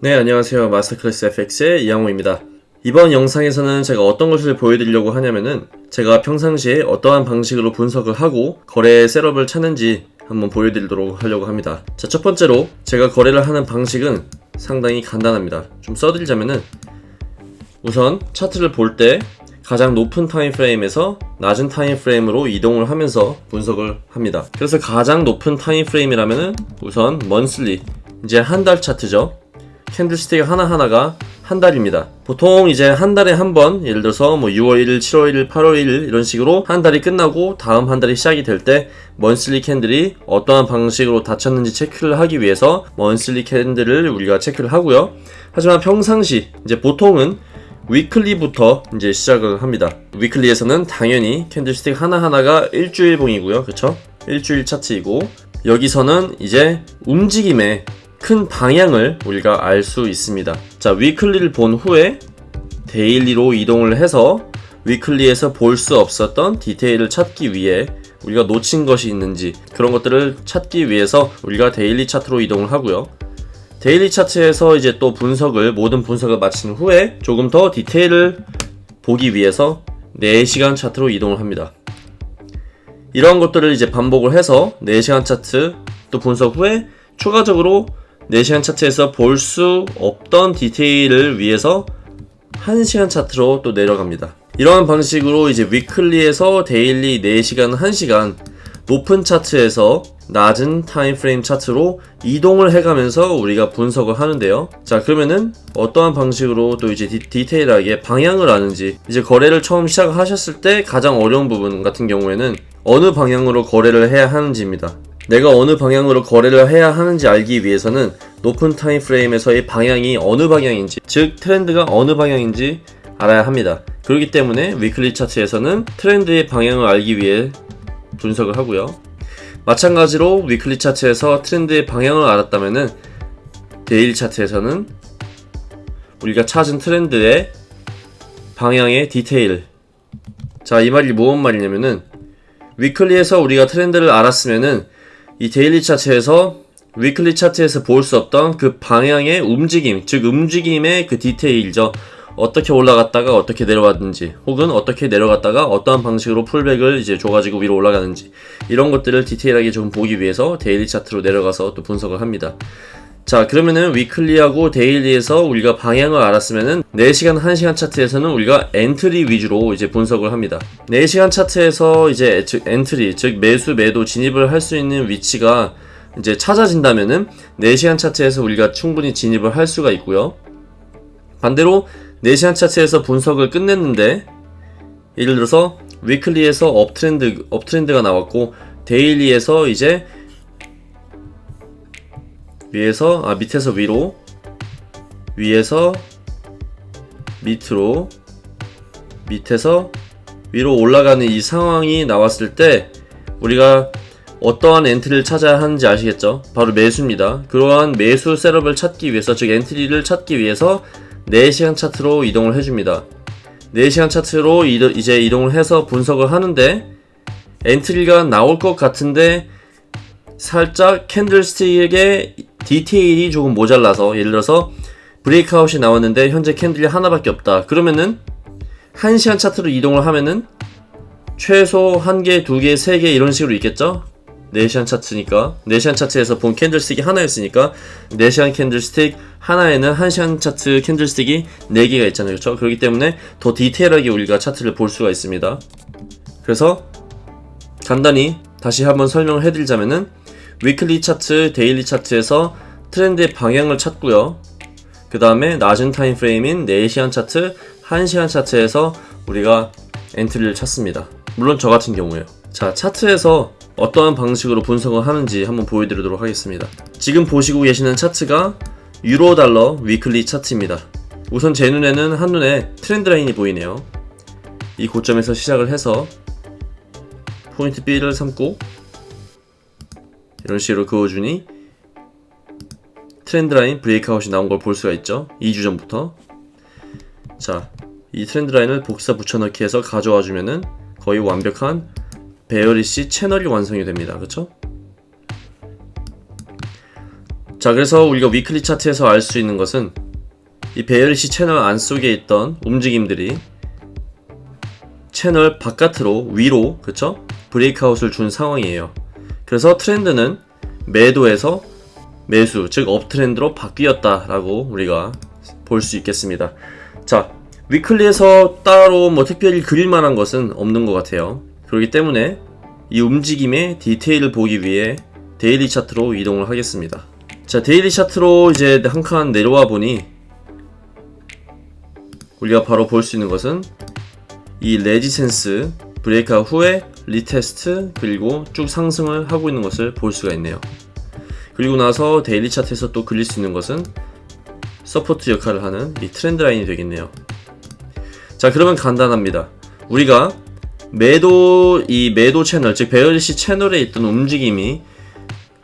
네 안녕하세요. Masterclass FX의 이양호입니다. 이번 영상에서는 제가 어떤 것을 보여드리려고 하냐면은 제가 평상시에 어떠한 방식으로 분석을 하고 거래 setup을 찾는지 한번 보여드리도록 하려고 합니다. 자 첫 번째로 제가 거래를 하는 방식은 상당히 간단합니다. 좀 써드리자면은 우선 차트를 볼 때 가장 높은 timeframe에서 낮은 timeframe으로 이동을 하면서 분석을 합니다. 그래서 가장 높은 timeframe이라면은 우선 monthly 이제 한 달 차트죠 candlestick 하나하나가 한 달입니다. 보통 이제 한 달에 한 번, 예를 들어서 뭐 6월 1일, 7월 1일, 8월 1일 이런 식으로 한 달이 끝나고 다음 한 달이 시작이 될 때 monthly candle이 어떠한 방식으로 닫혔는지 체크를 하기 위해서 monthly candle을 우리가 체크를 하고요. 하지만 평상시 이제 보통은 weekly부터 이제 시작을 합니다. weekly에서는 당연히 candlestick 하나하나가 일주일봉이고요. 그쵸? 일주일 차트이고 여기서는 이제 움직임에 큰 방향을 우리가 알 수 있습니다. 자, weekly를 본 후에 daily로 이동을 해서 weekly에서 볼 수 없었던 디테일을 찾기 위해 우리가 놓친 것이 있는지 그런 것들을 찾기 위해서 우리가 daily 차트로 이동을 하고요. daily 차트에서 이제 또 분석을 모든 분석을 마친 후에 조금 더 디테일을 보기 위해서 4시간 차트로 이동을 합니다. 이러한 것들을 이제 반복을 해서 4시간 차트 또 분석 후에 추가적으로 4시간 차트에서 볼 수 없던 디테일을 위해서 1시간 차트로 또 내려갑니다. 이러한 방식으로 이제 weekly에서 daily 4시간, 1시간 높은 차트에서 낮은 time frame 차트로 이동을 해가면서 우리가 분석을 하는데요. 자, 그러면은 어떠한 방식으로 또 이제 디테일하게 방향을 아는지 이제 거래를 처음 시작하셨을 때 가장 어려운 부분 같은 경우에는 어느 방향으로 거래를 해야 하는지입니다. 내가 어느 방향으로 거래를 해야 하는지 알기 위해서는 높은 time frame에서의 방향이 어느 방향인지 즉 트렌드가 어느 방향인지 알아야 합니다. 그렇기 때문에 weekly 차트에서는 트렌드의 방향을 알기 위해 분석을 하고요. 마찬가지로 weekly 차트에서 트렌드의 방향을 알았다면은 daily 차트에서는 우리가 찾은 트렌드의 방향의 디테일 자 이 말이 무슨 말이냐면은 weekly에서 우리가 트렌드를 알았으면은 이 daily 차트에서 weekly 차트에서 볼 수 없던 그 방향의 움직임, 즉 움직임의 그 디테일이죠. 어떻게 올라갔다가 어떻게 내려왔는지, 혹은 어떻게 내려갔다가 어떠한 방식으로 pullback을 이제 줘가지고 위로 올라가는지, 이런 것들을 디테일하게 좀 보기 위해서 daily 차트로 내려가서 또 분석을 합니다. 자, 그러면은 weekly하고 daily에서 우리가 방향을 알았으면은 4시간, 1시간 차트에서는 우리가 entry 위주로 이제 분석을 합니다. 4시간 차트에서 이제 즉 entry, 즉 매수, 매도 진입을 할 수 있는 위치가 이제 찾아진다면은 4시간 차트에서 우리가 충분히 진입을 할 수가 있고요. 반대로 4시간 차트에서 분석을 끝냈는데 예를 들어서 weekly에서 uptrend uptrend가 나왔고 daily에서 이제 위에서 아 밑에서 위로 위에서 밑으로 밑에서 위로 올라가는 이 상황이 나왔을 때 우리가 어떠한 entry를 찾아야 하는지 아시겠죠? 바로 매수입니다. 그러한 매수 setup을 찾기 위해서 즉 entry를 찾기 위해서 4시간 차트로 이동을 해줍니다. 4시간 차트로 이제 이동을 해서 분석을 하는데 entry가 나올 것 같은데 살짝 candlestick의 디테일이 조금 모자라서 예를 들어서 breakout이 나왔는데 현재 candle이 하나밖에 없다. 그러면은 1시간 차트로 이동을 하면은 최소 1개, 2개, 3개 이런 식으로 있겠죠? 4시간 차트니까 4시간 차트에서 본 candlestick이 하나였으니까 4시간 candlestick 하나에는 1시간 차트 candlestick이 4개가 있잖아요 그렇죠? 그렇기 때문에 더 디테일하게 우리가 차트를 볼 수가 있습니다 그래서 간단히 다시 한번 설명을 해드리자면은 weekly 차트, daily 차트에서 트렌드의 방향을 찾고요. 그 다음에 낮은 time frame인 4시간 차트, 1시간 차트에서 우리가 entry를 찾습니다. 물론 저 같은 경우에요. 자, 차트에서 어떠한 방식으로 분석을 하는지 한번 보여드리도록 하겠습니다. 지금 보시고 계시는 차트가 유로 달러 weekly 차트입니다. 우선 제 눈에는 한눈에 trend line이 보이네요. 이 고점에서 시작을 해서 포인트 B를 삼고 이런 식으로 그어주니 trend line breakout이 나온 걸 볼 수가 있죠 2주 전부터 자 이 trend line을 복사 붙여넣기 해서 가져와 주면은 거의 완벽한 bearish 채널이 완성이 됩니다 그쵸? 자, 그래서 우리가 weekly 차트에서 알 수 있는 것은 이 bearish 채널 안 속에 있던 움직임들이 채널 바깥으로 위로 그쵸? breakout을 준 상황이에요. 그래서 트렌드는 매도에서 매수 즉 uptrend로 바뀌었다라고 우리가 볼 수 있겠습니다. 자 weekly에서 따로 뭐 특별히 그릴 만한 것은 없는 것 같아요. 그렇기 때문에 이 움직임의 디테일을 보기 위해 daily 차트로 이동을 하겠습니다. 자 daily 차트로 이제 한 칸 내려와 보니 우리가 바로 볼 수 있는 것은 이 resistance breakout 후에 retest 그리고 쭉 상승을 하고 있는 것을 볼 수가 있네요. 그리고 나서 daily 차트에서 또 그릴 수 있는 것은 support 역할을 하는 이 trend line이 되겠네요. 자 그러면 간단합니다. 우리가 매도 이 매도 채널 즉 bearish 채널에 있던 움직임이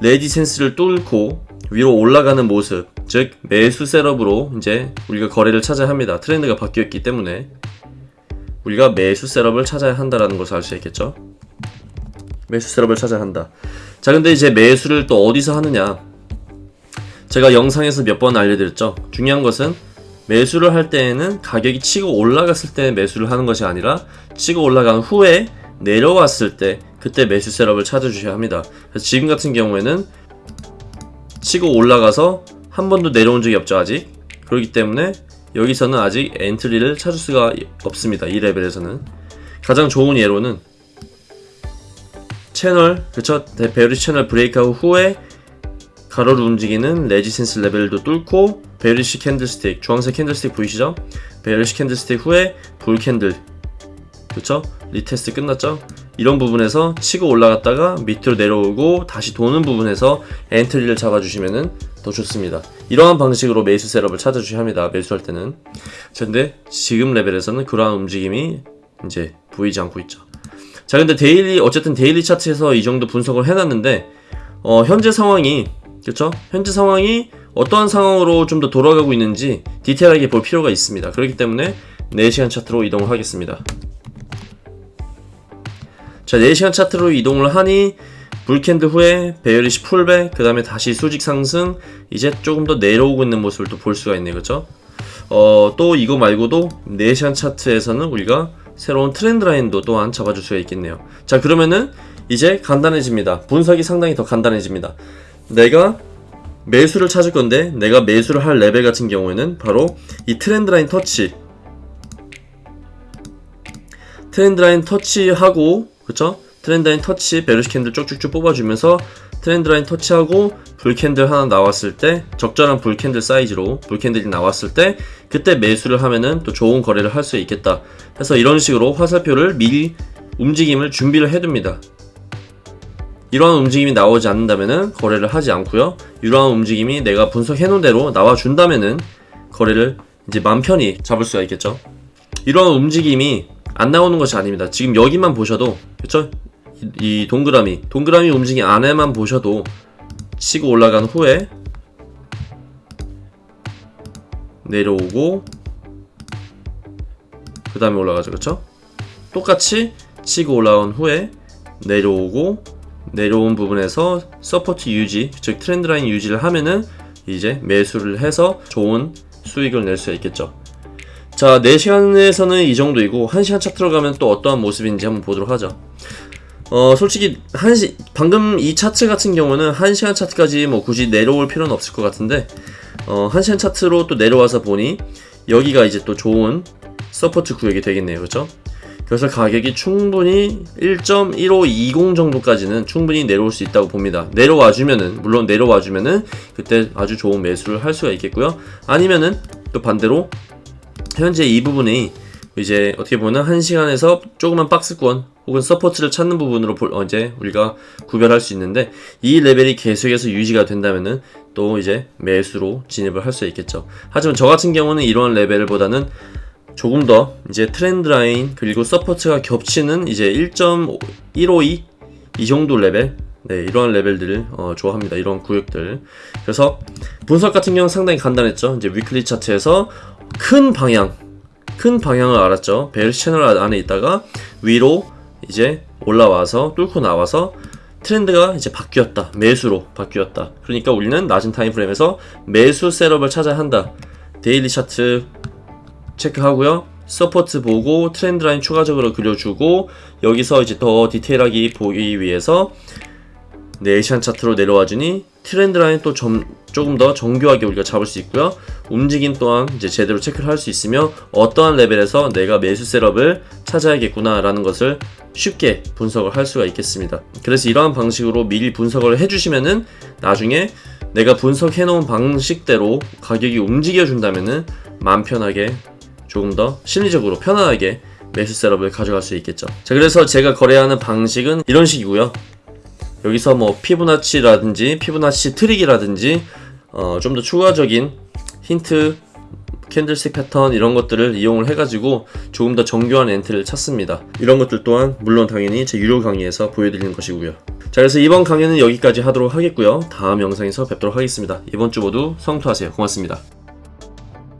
레지센스를 뚫고 위로 올라가는 모습 즉 매수 셋업으로 이제 우리가 거래를 찾아야 합니다. 트렌드가 바뀌었기 때문에 우리가 매수 셋업을 찾아야 한다라는 것을 알 수 있겠죠. 매수 셋업을 찾아야 한다. 자, 근데 이제 매수를 또 어디서 하느냐? 제가 영상에서 몇 번 알려드렸죠. 중요한 것은 매수를 할 때에는 가격이 치고 올라갔을 때 매수를 하는 것이 아니라 치고 올라간 후에 내려왔을 때 그때 매수 setup을 찾아주셔야 합니다. 그래서 지금 같은 경우에는 치고 올라가서 한 번도 내려온 적이 없죠 아직 그렇기 때문에 여기서는 아직 entry를 찾을 수가 없습니다 이 레벨에서는 가장 좋은 예로는 채널 그쵸 bear 채널 breakout 후에 가로로 움직이는 resistance 레벨도 뚫고 bearish candlestick 주황색 candlestick 보이시죠? bearish candlestick 후에 bull candle 그쵸? retest 끝났죠? 이런 부분에서 치고 올라갔다가 밑으로 내려오고 다시 도는 부분에서 entry를 잡아주시면 더 좋습니다. 이러한 방식으로 매수 setup을 찾아주셔야 합니다. 매수할 때는. 근데 지금 레벨에서는 그러한 움직임이 이제 보이지 않고 있죠. 자, 근데 daily, 어쨌든 daily 차트에서 이 정도 분석을 해놨는데, 어, 현재 상황이, 그렇죠? 현재 상황이 어떠한 상황으로 좀 더 돌아가고 있는지 디테일하게 볼 필요가 있습니다. 그렇기 때문에 4시간 차트로 이동을 하겠습니다. 자 4시간 차트로 이동을 하니 bull candle 후에 bearish pullback 그 다음에 다시 수직 상승 이제 조금 더 내려오고 있는 모습을 또 볼 수가 있네요 그쵸 어, 또 이거 말고도 4시간 차트에서는 우리가 새로운 trend line도 또한 잡아줄 수가 있겠네요. 자 그러면은 이제 간단해집니다. 분석이 상당히 더 간단해집니다. 내가 매수를 찾을 건데 내가 매수를 할 레벨 같은 경우에는 바로 이 trend line 터치. trend line 터치하고 그쵸? trend line 터치 bearish candle 쭉쭉쭉 뽑아주면서 trend line 터치하고 bull candle 하나 나왔을 때 적절한 bull candle 사이즈로 bull candle이 나왔을 때 그때 매수를 하면은 또 좋은 거래를 할 수 있겠다. 해서 이런 식으로 화살표를 미리 움직임을 준비를 해둡니다. 이러한 움직임이 나오지 않는다면은 거래를 하지 않고요. 이러한 움직임이 내가 분석해 놓은 대로 나와준다면은 거래를 이제 맘 편히 잡을 수가 있겠죠. 이러한 움직임이 안 나오는 것이 아닙니다. 지금 여기만 보셔도 그쵸? 이, 이 동그라미. 동그라미 움직임 안에만 보셔도 치고 올라간 후에 내려오고 그 다음에 올라가죠. 그쵸? 똑같이 치고 올라온 후에 내려오고 내려온 부분에서 support 유지 즉 trend line 유지를 하면은 이제 매수를 해서 좋은 수익을 낼 수 있겠죠. 자 4시간에서는 이 정도이고 1시간 차트로 가면 또 어떠한 모습인지 한번 보도록 하죠 어 솔직히 한시 방금 이 차트 같은 경우는 1시간 차트까지 뭐 굳이 내려올 필요는 없을 것 같은데 어 1시간 차트로 또 내려와서 보니 여기가 이제 또 좋은 support 구역이 되겠네요 그렇죠 그래서 가격이 충분히 1.1520 정도까지는 충분히 내려올 수 있다고 봅니다. 내려와 주면은 물론 내려와 주면은 그때 아주 좋은 매수를 할 수가 있겠고요. 아니면은 또 반대로 현재 이 부분이 이제 어떻게 보면 1시간에서 조그만 박스권 혹은 support를 찾는 부분으로 볼, 어, 이제 우리가 구별할 수 있는데 이 레벨이 계속해서 유지가 된다면은 또 이제 매수로 진입을 할 수 있겠죠. 하지만 저 같은 경우는 이러한 레벨보다는 조금 더 이제 trend line 그리고 support가 겹치는 이제 1.152 이 정도 레벨 네, 이러한 레벨들을 어, 좋아합니다. 이런 구역들. 그래서 분석 같은 경우는 상당히 간단했죠. 이제 weekly 차트에서 큰 방향, 큰 방향을 알았죠. bear 채널 안에 있다가 위로 이제 올라와서 뚫고 나와서 트렌드가 이제 바뀌었다. 매수로 바뀌었다. 그러니까 우리는 낮은 timeframe에서 매수 setup을 찾아야 한다. daily 차트 체크하고요. support 보고 trend line 추가적으로 그려주고 여기서 이제 더 디테일하게 보기 위해서 네 시간 차트로 내려와 주니 trend line 또 점, 조금 더 정교하게 우리가 잡을 수 있고요. 움직임 또한 이제 제대로 체크를 할 수 있으며 어떠한 레벨에서 내가 매수 setup을 찾아야겠구나라는 것을 쉽게 분석을 할 수가 있겠습니다. 그래서 이러한 방식으로 미리 분석을 해주시면은 나중에 내가 분석해 놓은 방식대로 가격이 움직여 준다면은 마음 편하게 조금 더 심리적으로 편안하게 매수 setup을 가져갈 수 있겠죠. 자, 그래서 제가 거래하는 방식은 이런 식이고요. 여기서 뭐 Fibonacci라든지 Fibonacci 트릭이라든지 어, 좀 더 추가적인 힌트 candlestick 패턴 이런 것들을 이용을 해가지고 조금 더 정교한 entry를 찾습니다. 이런 것들 또한 물론 당연히 제 유료 강의에서 보여드리는 것이고요. 자 그래서 이번 강의는 여기까지 하도록 하겠고요. 다음 영상에서 뵙도록 하겠습니다. 이번 주 모두 성투하세요. 고맙습니다.